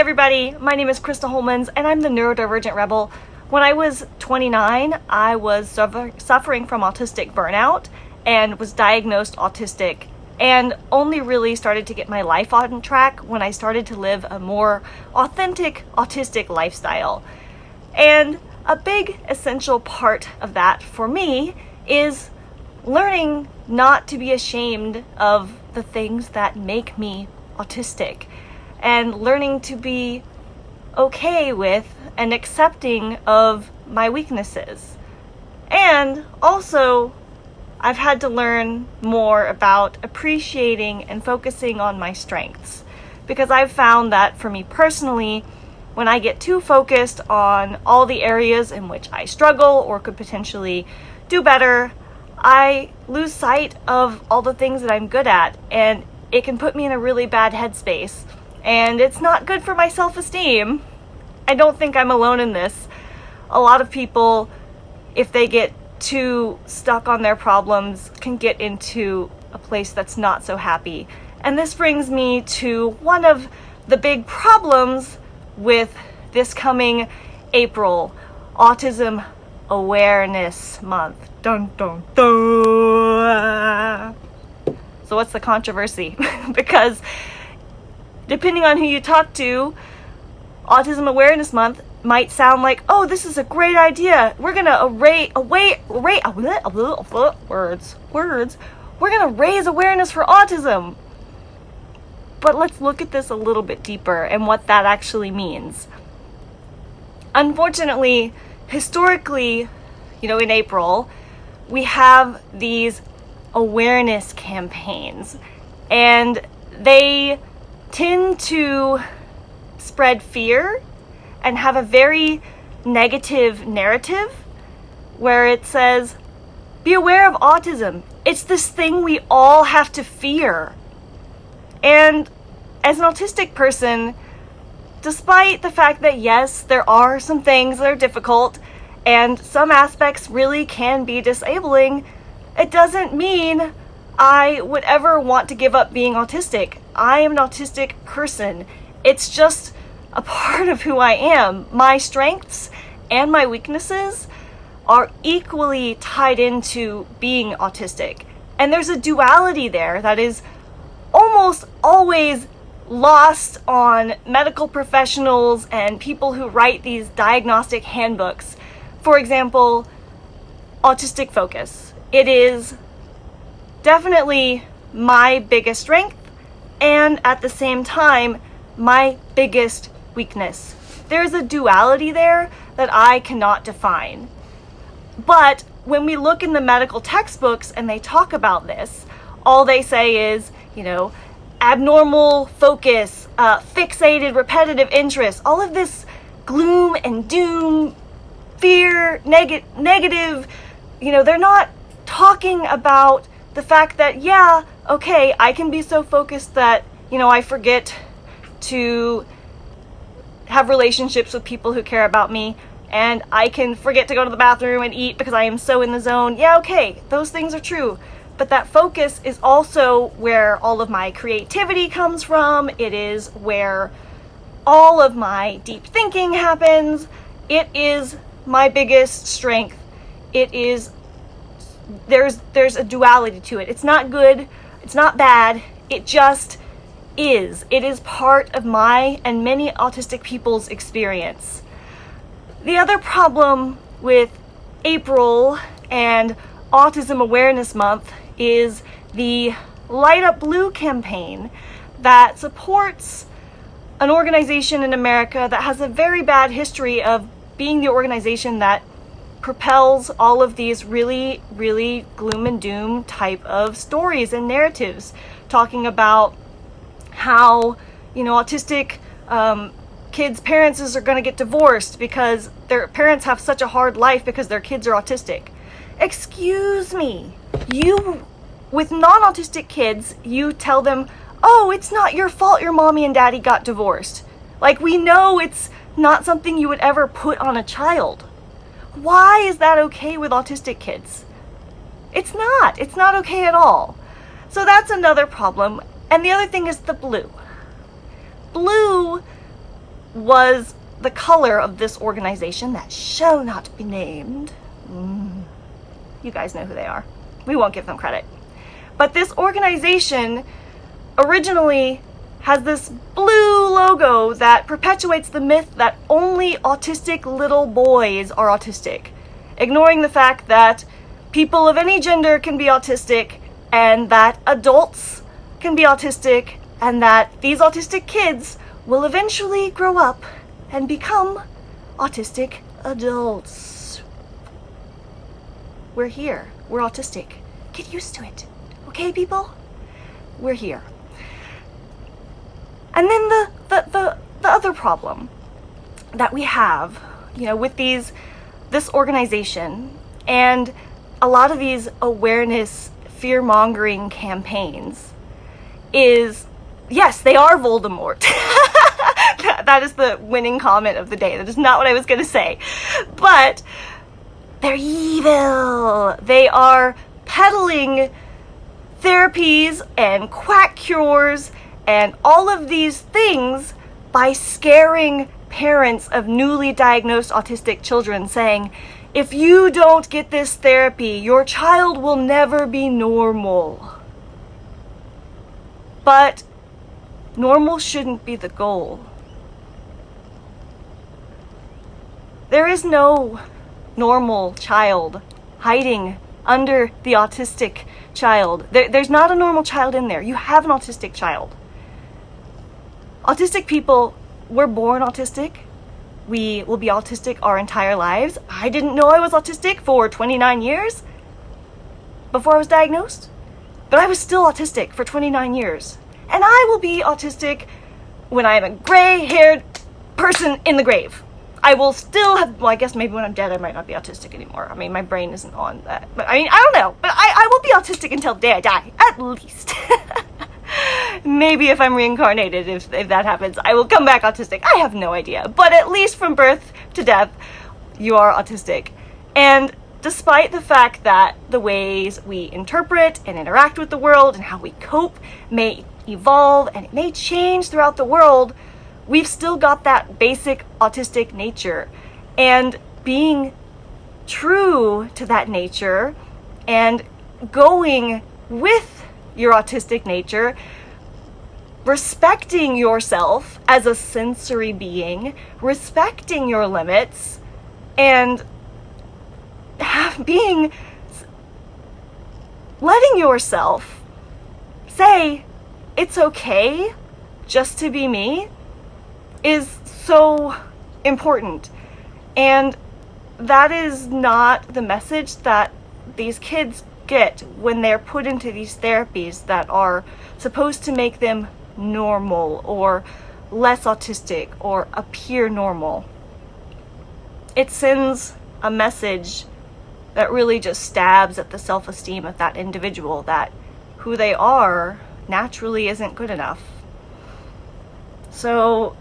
Daddy. My name is Krista Holmans, and I'm the Neurodivergent Rebel. When I was 29, I was suffer suffering from autistic burnout and was diagnosed autistic and only really started to get my life on track when I started to live a more authentic autistic lifestyle. And a big essential part of that for me is learning not to be ashamed of the things that make me autistic and learning to be okay with and accepting of my weaknesses. And also, I've had to learn more about appreciating and focusing on my strengths because I've found that for me personally, when I get too focused on all the areas in which I struggle or could potentially do better, I lose sight of all the things that I'm good at and it can put me in a really bad headspace and it's not good for my self-esteem. I don't think I'm alone in this. A lot of people, if they get too stuck on their problems, can get into a place that's not so happy. And this brings me to one of the big problems with this coming April, Autism Awareness Month. Dun dun dun! So what's the controversy? because depending on who you talk to, Autism Awareness Month might sound like, oh, this is a great idea. We're gonna array, away, array, words, words. We're gonna raise awareness for autism. But let's look at this a little bit deeper and what that actually means. Unfortunately, historically, you know, in April, we have these awareness campaigns and they tend to spread fear and have a very negative narrative where it says, be aware of autism. It's this thing we all have to fear. And as an autistic person, despite the fact that yes, there are some things that are difficult and some aspects really can be disabling, it doesn't mean I would ever want to give up being autistic. I am an autistic person. It's just a part of who I am. My strengths and my weaknesses are equally tied into being autistic. And there's a duality there that is almost always lost on medical professionals and people who write these diagnostic handbooks. For example, Autistic Focus. It is definitely my biggest strength and at the same time, my biggest weakness. There's a duality there that I cannot define. But when we look in the medical textbooks and they talk about this, all they say is, you know, abnormal focus, uh, fixated repetitive interest, all of this gloom and doom, fear, neg negative, you know, they're not talking about the fact that, yeah, okay, I can be so focused that, you know, I forget to have relationships with people who care about me and I can forget to go to the bathroom and eat because I am so in the zone. Yeah, okay, those things are true. But that focus is also where all of my creativity comes from. It is where all of my deep thinking happens. It is my biggest strength. It is there's there's a duality to it. It's not good, it's not bad, it just is. It is part of my and many autistic people's experience. The other problem with April and Autism Awareness Month is the Light Up Blue campaign that supports an organization in America that has a very bad history of being the organization that propels all of these really, really gloom and doom type of stories and narratives, talking about how, you know, autistic um, kids' parents are going to get divorced because their parents have such a hard life because their kids are autistic. Excuse me, you, with non-autistic kids, you tell them, oh, it's not your fault your mommy and daddy got divorced. Like, we know it's not something you would ever put on a child. Why is that okay with autistic kids? It's not. It's not okay at all. So that's another problem. And the other thing is the blue. Blue was the color of this organization that shall not be named. Mm. You guys know who they are. We won't give them credit. But this organization originally has this blue logo that perpetuates the myth that only autistic little boys are autistic, ignoring the fact that people of any gender can be autistic and that adults can be autistic and that these autistic kids will eventually grow up and become autistic adults. We're here. We're autistic. Get used to it. Okay, people? We're here. And then the, the, the, the other problem that we have, you know, with these, this organization and a lot of these awareness fear-mongering campaigns is, yes, they are Voldemort. that is the winning comment of the day. That is not what I was going to say. But they're evil. They are peddling therapies and quack cures and all of these things by scaring parents of newly diagnosed autistic children saying, if you don't get this therapy, your child will never be normal. But normal shouldn't be the goal. There is no normal child hiding under the autistic child. There, there's not a normal child in there. You have an autistic child. Autistic people, we're born autistic. We will be autistic our entire lives. I didn't know I was autistic for 29 years before I was diagnosed, but I was still autistic for 29 years. And I will be autistic when I am a gray-haired person in the grave. I will still have, well, I guess maybe when I'm dead, I might not be autistic anymore. I mean, my brain isn't on that. But I mean, I don't know. But I, I will be autistic until the day I die, at least. maybe if I'm reincarnated, if, if that happens, I will come back autistic. I have no idea. But at least from birth to death, you are autistic. And despite the fact that the ways we interpret and interact with the world and how we cope may evolve and it may change throughout the world, we've still got that basic autistic nature. And being true to that nature and going with your autistic nature, respecting yourself as a sensory being, respecting your limits, and have, being, letting yourself say, it's okay just to be me is so important. And that is not the message that these kids get when they're put into these therapies that are supposed to make them normal or less autistic or appear normal. It sends a message that really just stabs at the self-esteem of that individual that who they are naturally isn't good enough. So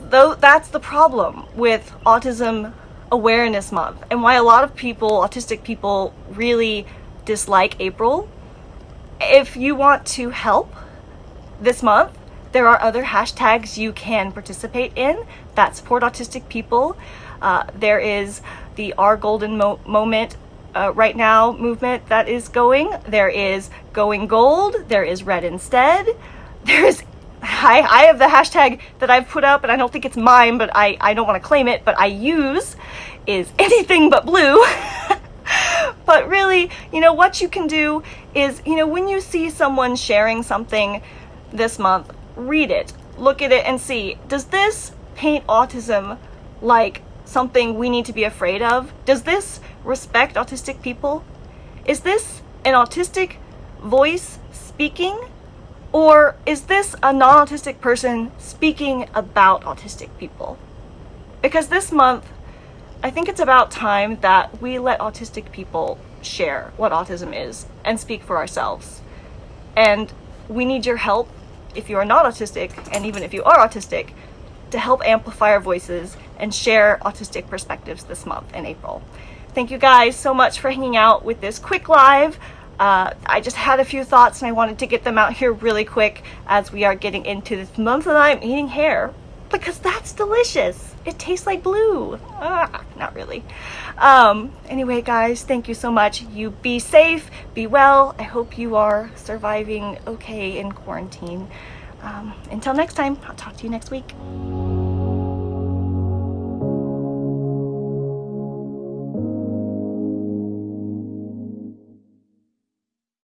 though that's the problem with Autism Awareness Month and why a lot of people, autistic people, really dislike April. If you want to help this month, there are other hashtags you can participate in that support autistic people. Uh, there is the Our Golden Mo Moment uh, right now movement that is going. There is Going Gold. There is Red Instead. There is I, I have the hashtag that I've put up and I don't think it's mine, but I, I don't want to claim it, but I use is anything but blue. but really, you know, what you can do is, you know, when you see someone sharing something this month, read it, look at it and see, does this paint autism like something we need to be afraid of? Does this respect autistic people? Is this an autistic voice speaking? Or is this a non-autistic person speaking about autistic people? Because this month, I think it's about time that we let autistic people share what autism is and speak for ourselves. And we need your help if you are not autistic, and even if you are autistic, to help amplify our voices and share autistic perspectives this month in April. Thank you guys so much for hanging out with this quick live. Uh, I just had a few thoughts and I wanted to get them out here really quick as we are getting into this month that I'm eating hair. Because that's delicious. It tastes like blue. Ah, not really. Um, anyway, guys, thank you so much. You be safe, be well. I hope you are surviving okay in quarantine. Um, until next time, I'll talk to you next week.